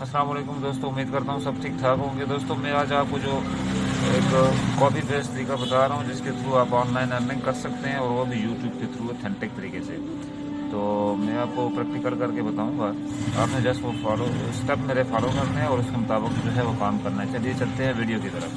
السلام علیکم دوستوں امید کرتا ہوں سب ٹھیک ٹھاک ہوں گے۔ دوستوں میں آج آپ کو جو ایک کاپی پیسٹ طریقہ بتا رہا ہوں، جس کے تھرو آپ آن لائن ارننگ کر سکتے ہیں اور وہ بھی یوٹیوب کے تھرو اتھینٹک طریقے سے۔ تو میں آپ کو پریکٹیکل کر کے بتاؤں گا۔ آپ نے جسٹ وہ فالو اسٹیپ میرے فالو کرنے ہیں اور اس کے مطابق جو ہے وہ کام کرنا ہے۔ چلیے، چلتے ہیں ویڈیو کی طرف۔